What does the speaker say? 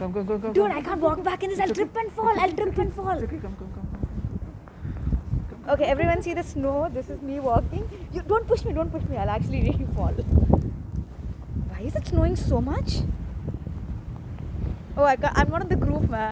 Come, come, come, come. Dude. I can't walk back in this. I'll trip and fall. I'll trip and fall. Okay, come, come, come. Okay, everyone see the snow. This is me walking. You don't push me. Don't push me. I'll actually really fall. Why is it snowing so much? Oh, I I'm not in the group, man.